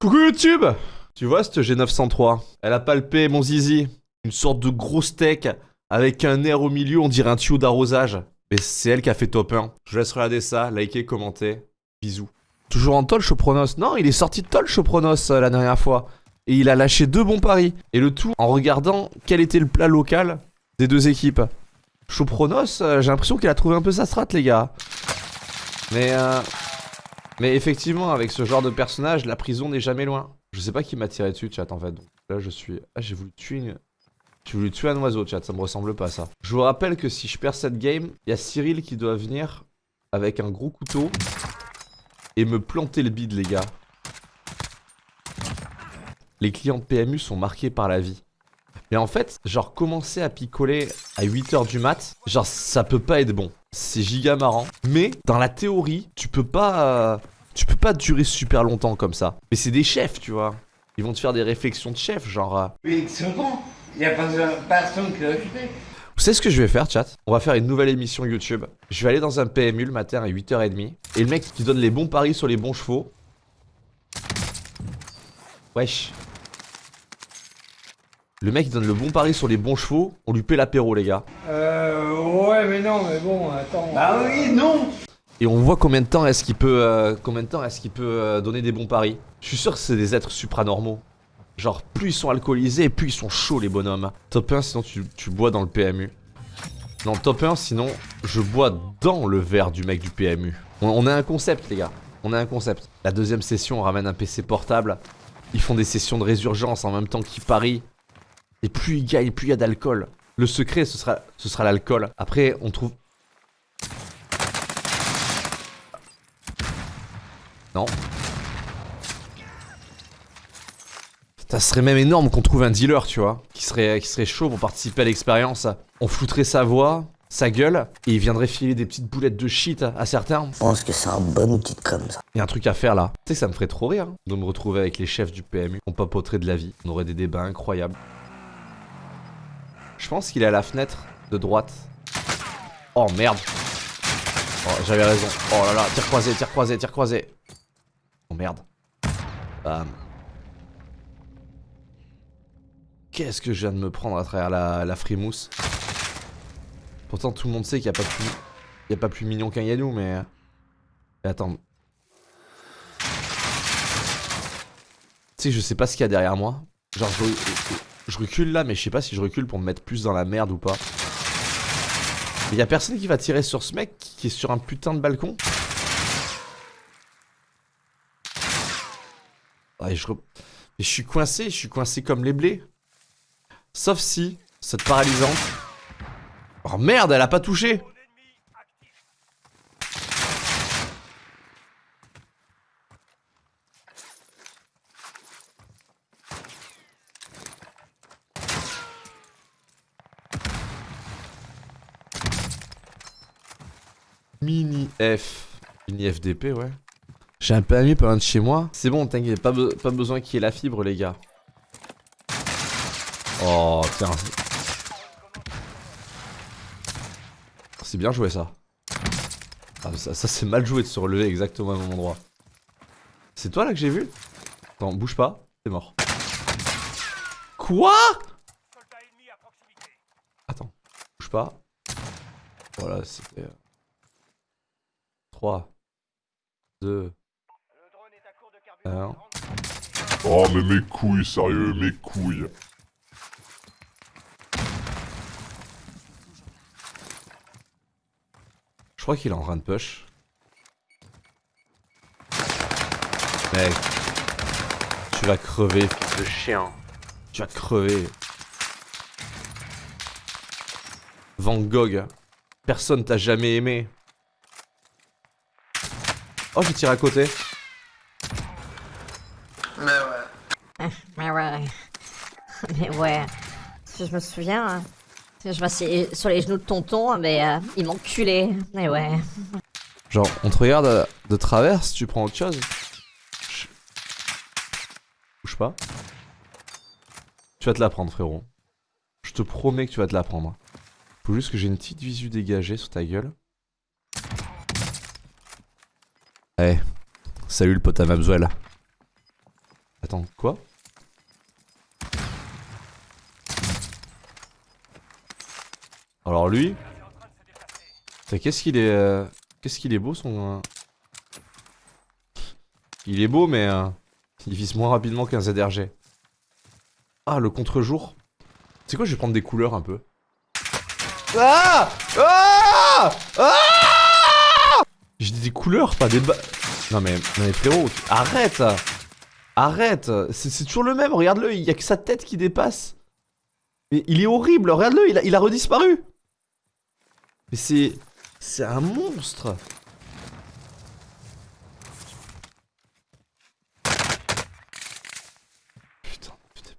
Coucou YouTube Tu vois cette G903 Elle a palpé mon zizi. Une sorte de gros steak avec un air au milieu, on dirait un tuyau d'arrosage. Mais c'est elle qui a fait top 1. Je laisse regarder ça, liker, commenter. Bisous. Toujours en tol Chopronos Non, il est sorti de tol Chopronos euh, la dernière fois. Et il a lâché deux bons paris. Et le tout en regardant quel était le plat local des deux équipes. Chopronos, euh, j'ai l'impression qu'il a trouvé un peu sa strat les gars. Mais euh, mais effectivement, avec ce genre de personnage, la prison n'est jamais loin. Je sais pas qui m'a tiré dessus, chat, en fait. Donc là, je suis... Ah, j'ai voulu tuer une... J'ai voulu tuer un oiseau, chat, ça me ressemble pas, ça. Je vous rappelle que si je perds cette game, il y a Cyril qui doit venir avec un gros couteau et me planter le bide, les gars. Les clients de PMU sont marqués par la vie. Mais en fait, genre commencer à picoler à 8h du mat, genre ça peut pas être bon. C'est giga marrant. Mais dans la théorie, tu peux pas... Euh, tu peux pas durer super longtemps comme ça. Mais c'est des chefs, tu vois. Ils vont te faire des réflexions de chef, genre... Euh... Mais c'est bon, il y a pas personne qui l'a occupé. Vous savez ce que je vais faire, chat? On va faire une nouvelle émission YouTube. Je vais aller dans un PMU le matin à 8h30. Et le mec qui donne les bons paris sur les bons chevaux. Wesh. Le mec il donne le bon pari sur les bons chevaux, on lui paie l'apéro les gars. Euh ouais mais non mais bon attends. Bah oui non Et on voit combien de temps est-ce qu'il peut euh, combien de temps est-ce qu'il peut euh, donner des bons paris. Je suis sûr que c'est des êtres supranormaux. Genre plus ils sont alcoolisés, plus ils sont chauds les bonhommes. Top 1 sinon tu, tu bois dans le PMU. Non top 1 sinon je bois dans le verre du mec du PMU. On, on a un concept les gars. On a un concept. La deuxième session on ramène un PC portable. Ils font des sessions de résurgence en même temps qu'ils parient. Et plus il gagne, plus il y a d'alcool. Le secret, ce sera, ce sera l'alcool. Après, on trouve... Non. Ça serait même énorme qu'on trouve un dealer, tu vois, qui serait, qui serait chaud pour participer à l'expérience. On flouterait sa voix, sa gueule, et il viendrait filer des petites boulettes de shit à certains. Je pense que c'est un bon outil de com, ça. Il y a un truc à faire là. Tu sais, ça me ferait trop rire hein, de me retrouver avec les chefs du PMU. On papoterait de la vie. On aurait des débats incroyables. Je pense qu'il est à la fenêtre de droite. Oh merde. Oh, j'avais raison. Oh là là, tir croisé, tir croisé, tir croisé. Oh merde. Bam. Qu'est-ce que je viens de me prendre à travers la, la frimousse? Pourtant tout le monde sait qu'il n'y a pas plus... Il y a pas plus mignon qu'un Yanou, mais... mais attends. Tu sais, je sais pas ce qu'il y a derrière moi. Genre, je, je recule là, mais je sais pas si je recule pour me mettre plus dans la merde ou pas. Il y a personne qui va tirer sur ce mec qui est sur un putain de balcon. Je, je suis coincé, je suis coincé comme les blés. Sauf si, cette paralysante... Oh merde, elle a pas touché Mini F. Mini FDP, ouais. J'ai un PMU pas loin de chez moi. C'est bon, t'inquiète, pas, pas besoin qu'il y ait la fibre, les gars. Oh, tiens. C'est bien joué, ça. Ah, ça, ça c'est mal joué de se relever exactement au même endroit. C'est toi, là, que j'ai vu? Attends, bouge pas. C'est mort. Quoi? Attends, bouge pas. Voilà, c'était... 3, 2, 1. Oh mais mes couilles, sérieux, mes couilles. Je crois qu'il est en train de push. Mec, tu vas crever, fils de chien. Tu vas crever. Van Gogh, personne t'a jamais aimé. Oh, j'ai tiré à côté. Mais ouais. Mais ouais. Mais ouais. Si je me souviens, hein. je m'assieds sur les genoux de tonton, mais euh, il m'enculait. Mais ouais. Genre, on te regarde de travers si tu prends autre chose. Bouge pas. Tu vas te la prendre, frérot. Je te promets que tu vas te la prendre. Faut juste que j'ai une petite visu dégagée sur ta gueule. Eh, salut le pote à. Attends, quoi? Alors lui... Qu'est-ce qu'il est... euh, Qu'est-ce qu'il est beau son... euh, Il est beau mais... euh, Il vise moins rapidement qu'un ZRG. Ah, le contre-jour. C'est quoi, je vais prendre des couleurs un peu. Ah Ah Ah J'ai des couleurs, pas des ba... Non mais, non mais frérot, arrête Arrête. C'est c'est toujours le même, regarde-le, il y a que sa tête qui dépasse. Mais il est horrible, regarde-le, il il a redisparu. Mais c'est... C'est un monstre Putain, putain.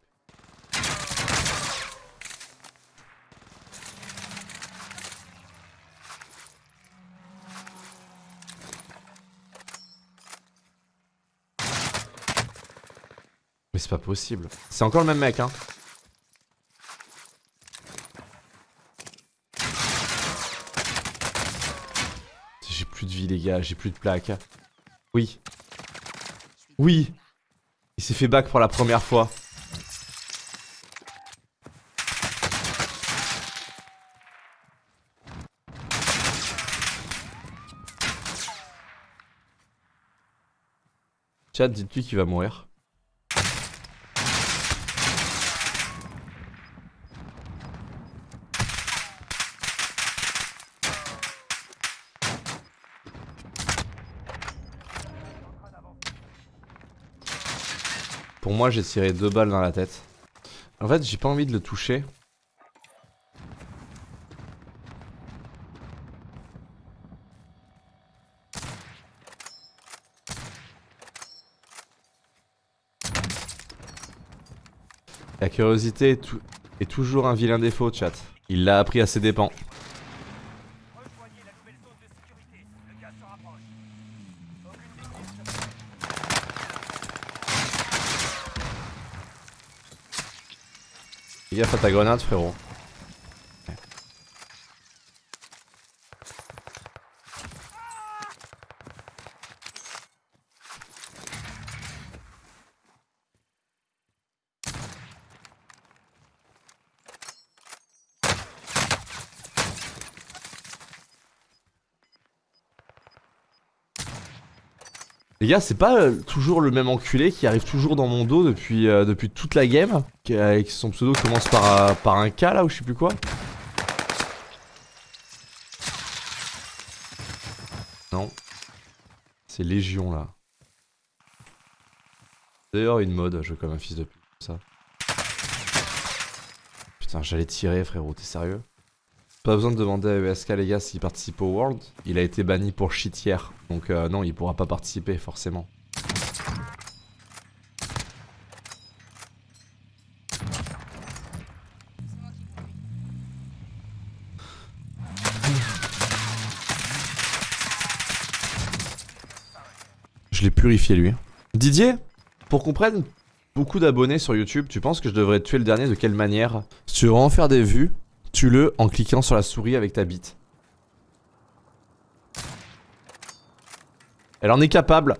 Mais c'est pas possible. C'est encore le même mec, hein. J'ai plus de vie, les gars, j'ai plus de plaques. Oui. Oui. Il s'est fait back pour la première fois. Chat, dites-lui qu'il va mourir? Pour moi, j'ai tiré deux balles dans la tête. En fait, j'ai pas envie de le toucher. La curiosité est, tou- est toujours un vilain défaut, chat. Il l'a appris à ses dépens. Fais gaffe à ta grenade, frérot. Les gars, c'est pas euh, toujours le même enculé qui arrive toujours dans mon dos depuis, euh, depuis toute la game, qui, euh, avec son pseudo commence par, par un K là ou je sais plus quoi. Non. C'est Légion là. D'ailleurs une mode, je comme un fils de pute, ça. Putain, j'allais tirer frérot, t'es sérieux? Pas besoin de demander à ESK les gars s'il participe au World. Il a été banni pour shit. Donc euh, non, il pourra pas participer forcément. Je l'ai purifié lui. Didier, pour qu'on prenne beaucoup d'abonnés sur YouTube, tu penses que je devrais tuer le dernier de quelle manière? Si tu veux en faire des vues, tue-le en cliquant sur la souris avec ta bite. Elle en est capable.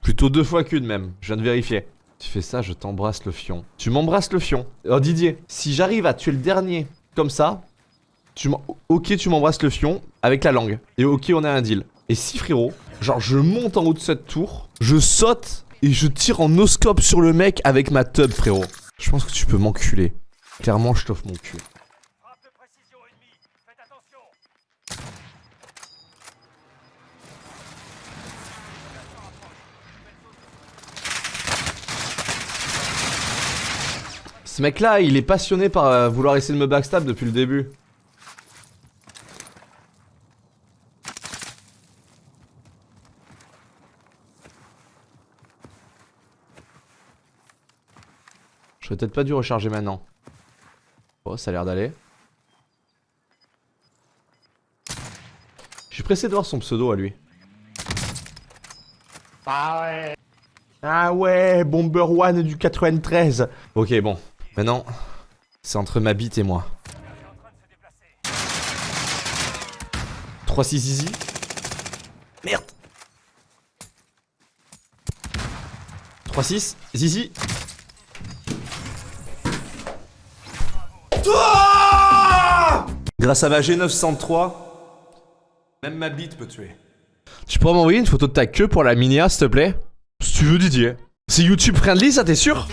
Plutôt deux fois qu'une même, je viens de vérifier. Tu fais ça, je t'embrasse le fion. Tu m'embrasses le fion. Alors Didier, si j'arrive à tuer le dernier comme ça, tu ok tu m'embrasses le fion avec la langue. Et ok on a un deal. Et si frérot, genre je monte en haut de cette tour, je saute et je tire en oscope sur le mec avec ma tub frérot. Je pense que tu peux m'enculer. Clairement je t'offre mon cul. Ce mec là, il est passionné par euh, vouloir essayer de me backstab depuis le début. J'aurais peut-être pas dû recharger maintenant. Oh, ça a l'air d'aller. Je suis pressé de voir son pseudo à lui. Ah ouais. Ah ouais, Bomber One du 93. Ok, bon. Maintenant, c'est entre ma bite et moi. 3-6 easy. Merde. 3-6, Zizi. Grâce à ma G903, même ma bite peut tuer. Tu pourrais m'envoyer une photo de ta queue pour la minia, s'il te plaît? Si tu veux, Didier. C'est YouTube friendly, ça, t'es sûr?